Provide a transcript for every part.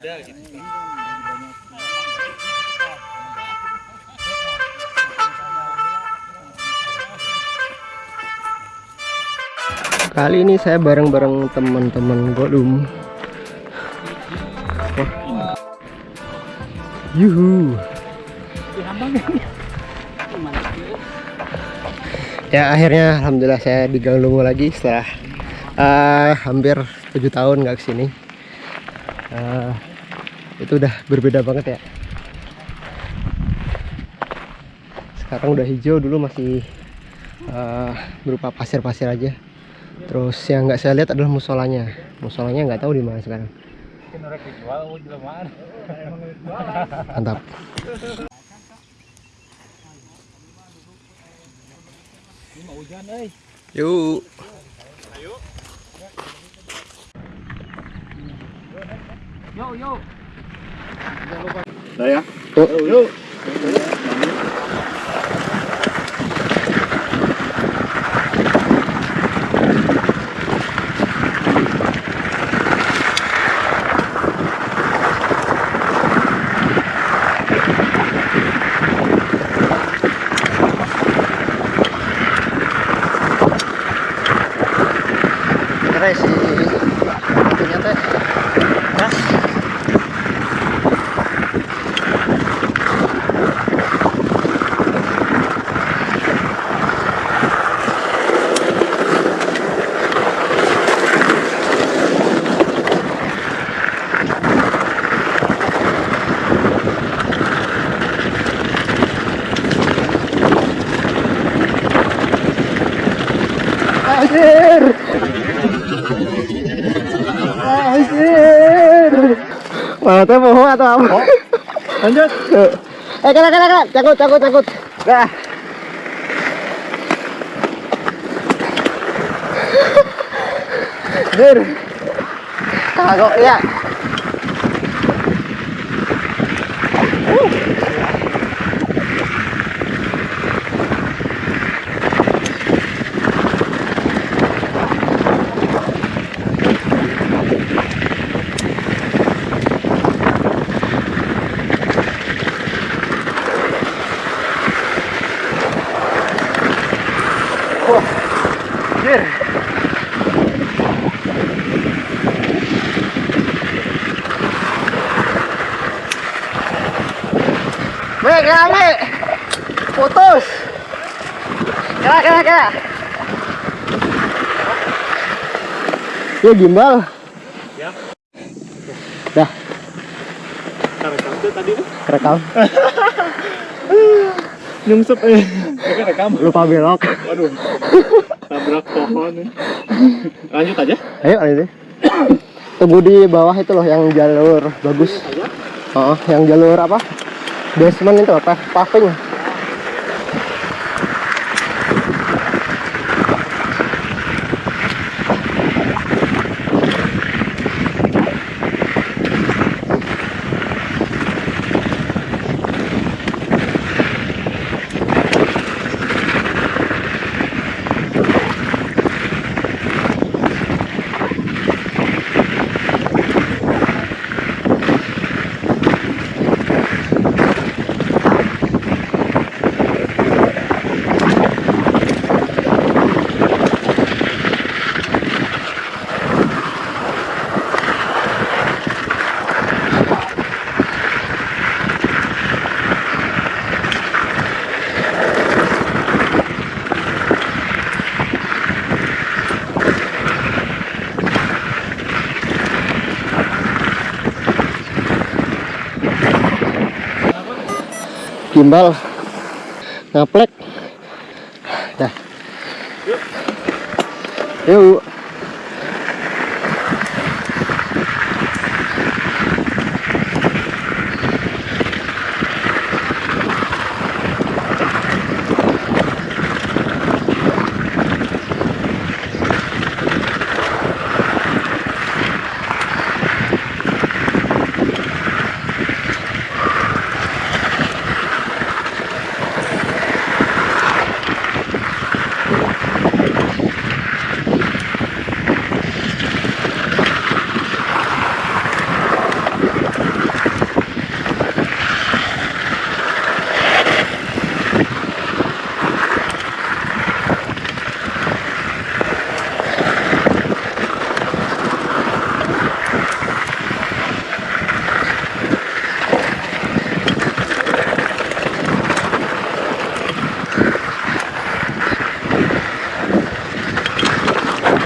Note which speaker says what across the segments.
Speaker 1: Kali ini saya bareng-bareng teman-teman Godum. Wah. Yuhu. Ya akhirnya alhamdulillah saya di Gang Lungo lagi setelah eh, hampir tujuh tahun nggak ke sini. Eh, itu udah berbeda banget ya. Sekarang udah hijau dulu masih eh, berupa pasir-pasir aja. Terus yang nggak saya lihat adalah musolanya. Musolanya nggak tahu di mana sekarang. Mantap. Yuk.
Speaker 2: Saya.
Speaker 1: Tuh. Keren sih. Itunya teh. Gas. Anjir. Anjir. Mana teh bohong atau apa? Lanjut. Eh, kena kena kena, cakut cakut cakut. Dah. Anjir. Kagok ya. Anjir. Mek, kena mek. Putus. Kena, kena, kena. Ya gimbal.
Speaker 2: Ya.
Speaker 1: Dah,
Speaker 2: Rekam tuh tadi tuh.
Speaker 1: kerekam.
Speaker 2: Nyungsep eh. Oke rekam.
Speaker 1: Lupa belok.
Speaker 2: Waduh. Tabrak pohon. nih. Lanjut aja.
Speaker 1: Ayo, ayo. Tunggu di bawah itu loh yang jalur bagus.
Speaker 2: Aja.
Speaker 1: Oh, yang jalur apa? Basement itu apa? Paving. Gimbal ngaplek. Dah. Yuk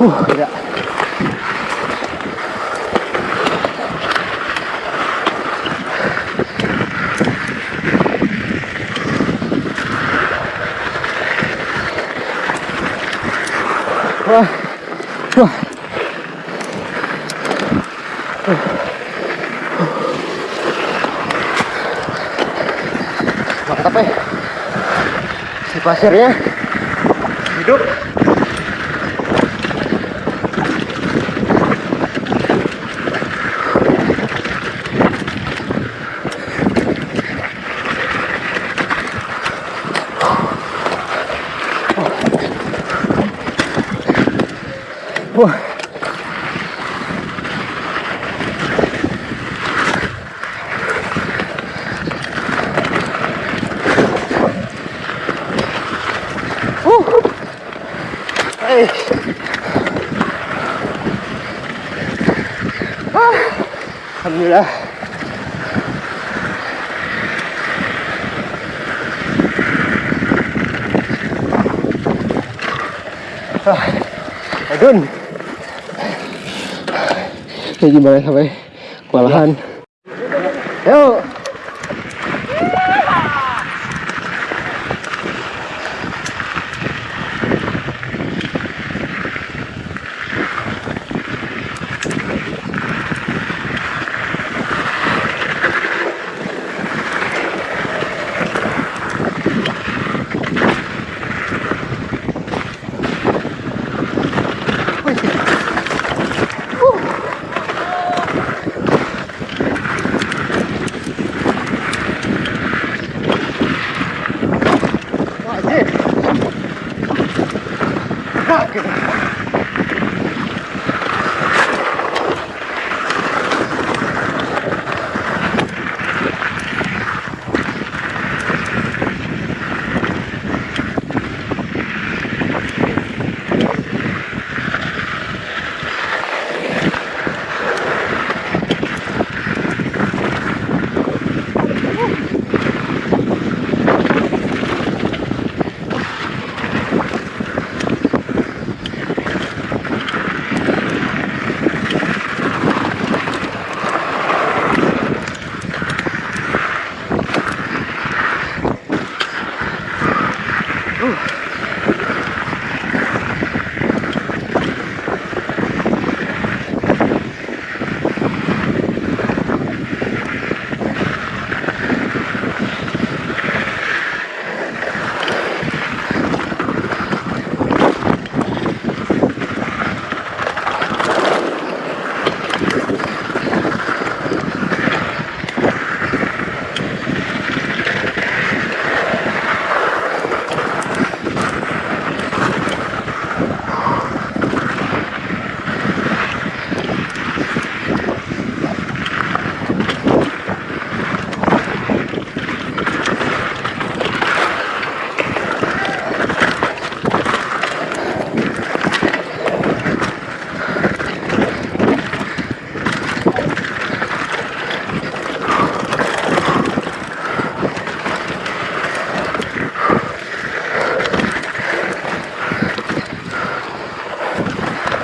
Speaker 1: Uh, gila. Wah. Wah. Mantap ya. Si pasirnya hidup. Wah. Uh. Hey. Ah. Alhamdulillah. Ah. Adun. Ini gimana sampai kewalahan?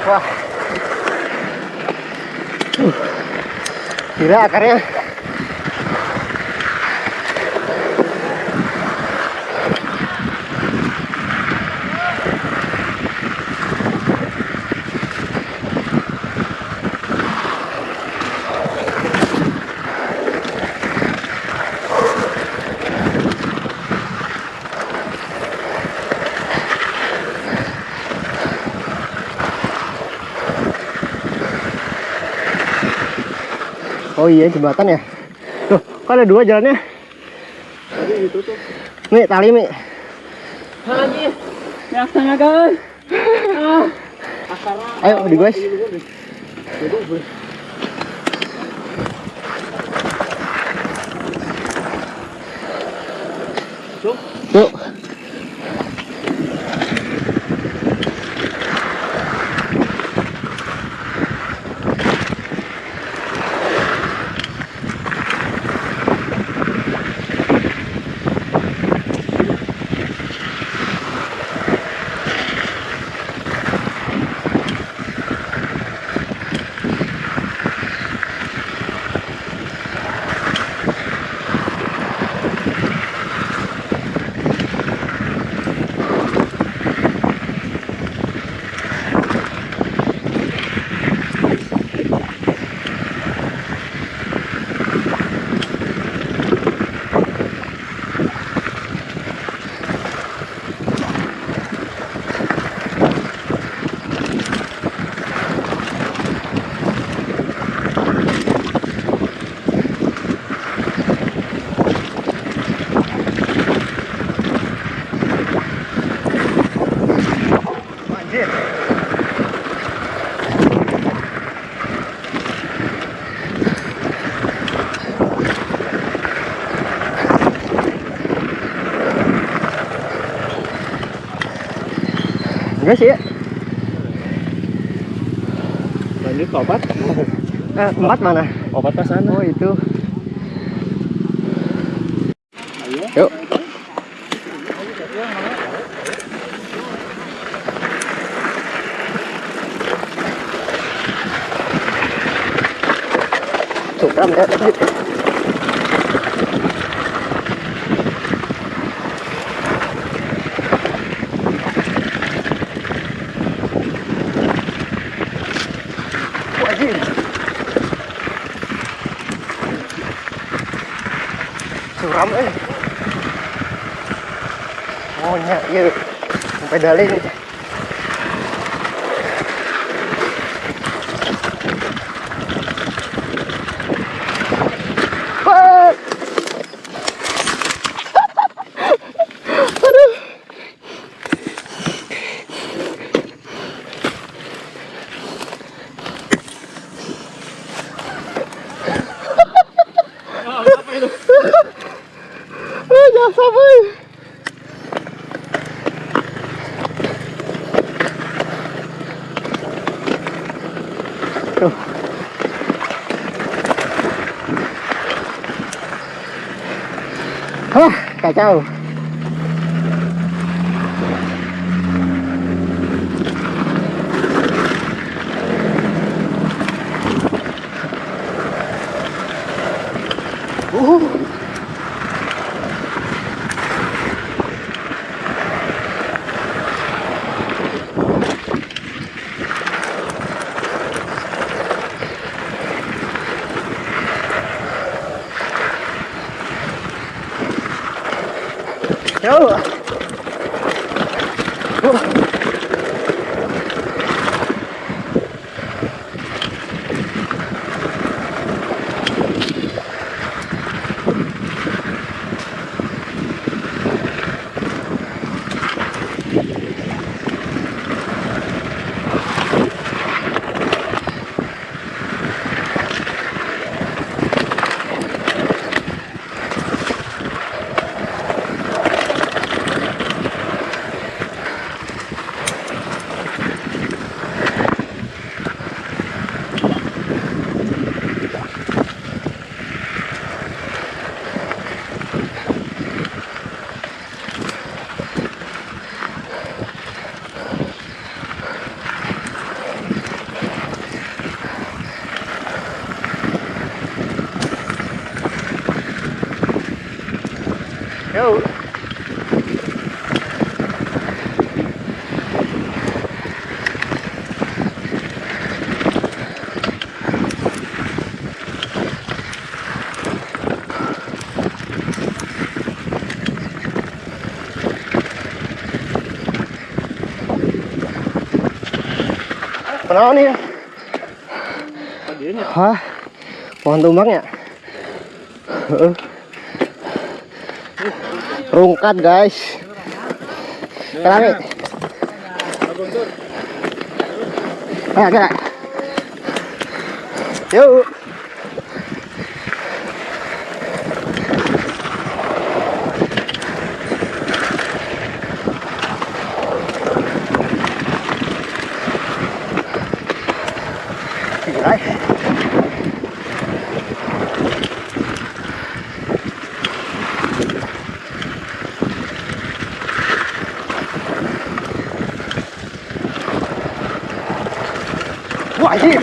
Speaker 1: Wah. Uh. Gila akarnya. Oh iya jembatan ya. Tuh, kok ada dua jalannya?
Speaker 2: Tadi ditutup.
Speaker 1: Mi, tali Mi.
Speaker 2: Lagi. Yang setengah guys. Ah.
Speaker 1: Ayo di guys. Enggak sih ya.
Speaker 2: Lanjut ke obat.
Speaker 1: Eh, empat mana?
Speaker 2: Obat pas sana.
Speaker 1: Oh itu.
Speaker 2: Ayo.
Speaker 1: Yuk. Curam ya. Curam eh. Nya, iya. Pedalin. Wah. Aduh. Ah, jangan sampai. Tuh. Hah, kacau. Kenapa nih?
Speaker 2: Tadinya.
Speaker 1: Hah? pohon tumbang ya rungkat guys kerami Ayo, gerak. Yuk. Wah, anjir.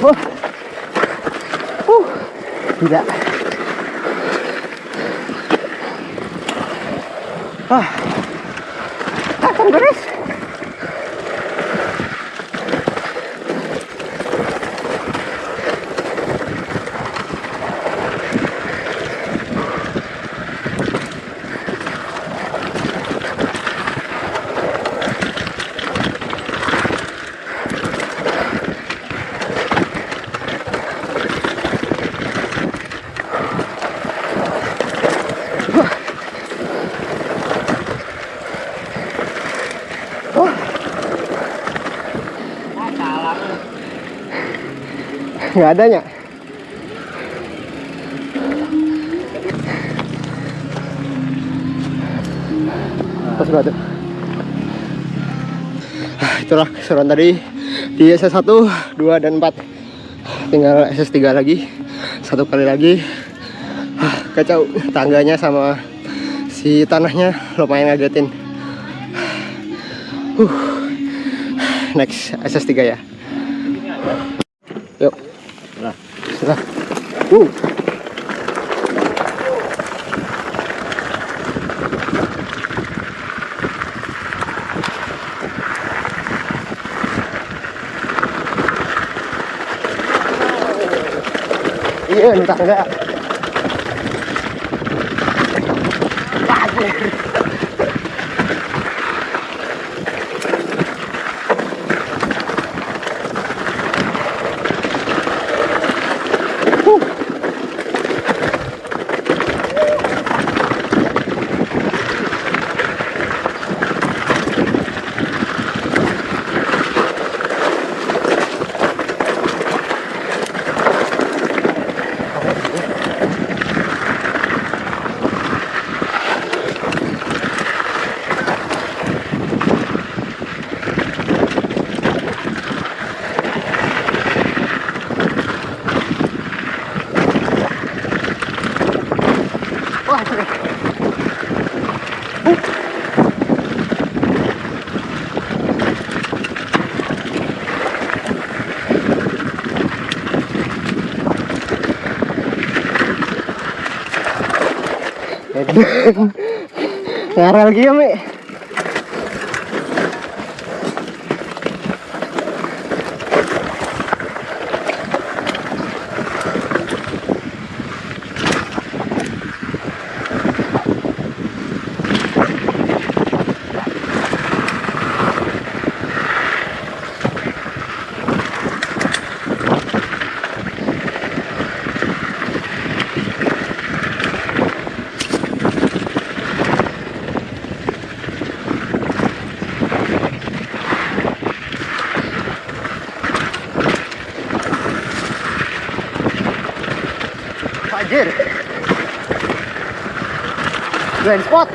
Speaker 1: Wah. Uh. Gila. Ah. Asam beres. Nggak adanya. Pas batu Ah, itulah keseruan tadi di SS1 2 dan 4 tinggal SS3 lagi satu kali lagi. Ah, kacau tangganya sama si tanahnya lumayan ngagetin. Huh. next SS3 ya. Uh. Iya, entah enggak. Ngarel lagi ya. Anjir. Blind spot.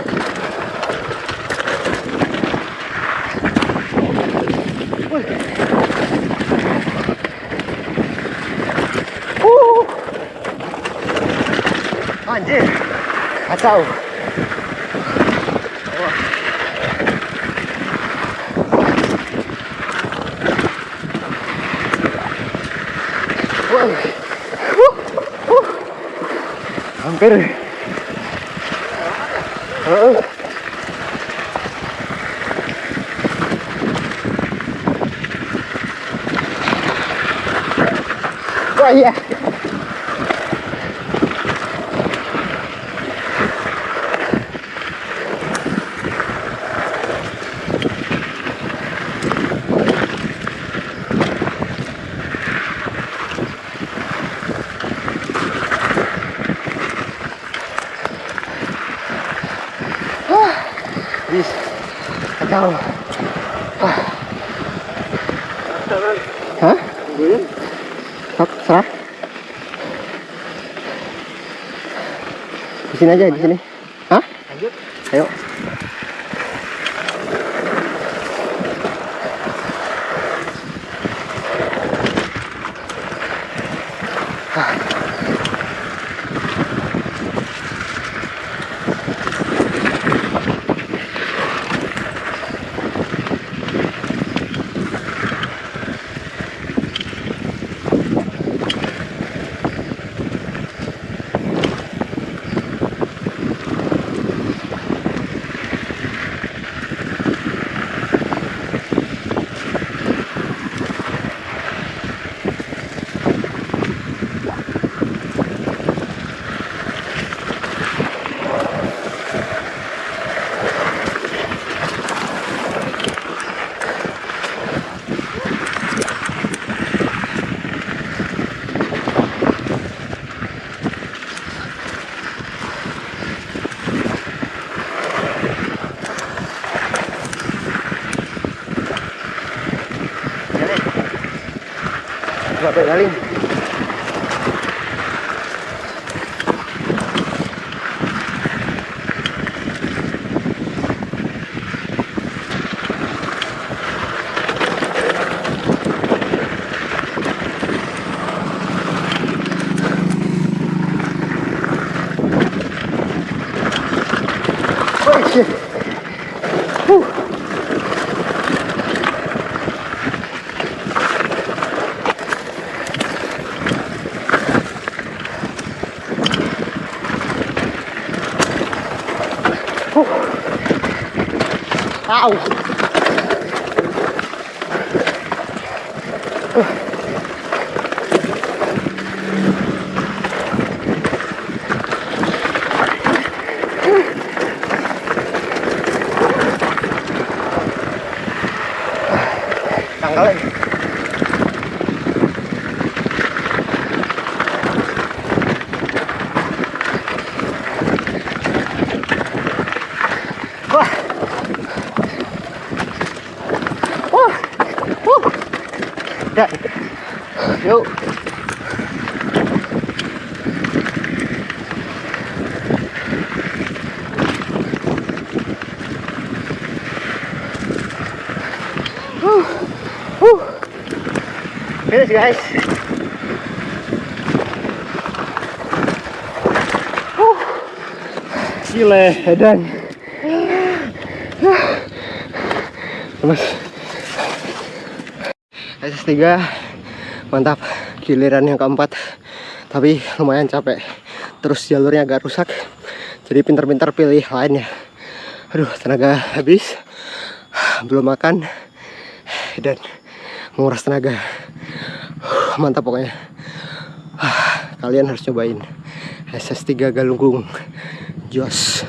Speaker 1: Uh. Anjir. Kacau. Wah. Wah. hampir Heeh. Wah, Oh iya. Bis, Hah?
Speaker 2: Tungguin.
Speaker 1: Sok, serah. Di sini aja, di sini. contrapedalín. Wow. Finish guys.
Speaker 2: Gile.
Speaker 1: Edan. Lemes. SS3 mantap giliran yang keempat tapi lumayan capek terus jalurnya agak rusak jadi pintar-pintar pilih lainnya aduh tenaga habis belum makan dan menguras tenaga mantap pokoknya. Kalian harus cobain. SS3 Galunggung. Jos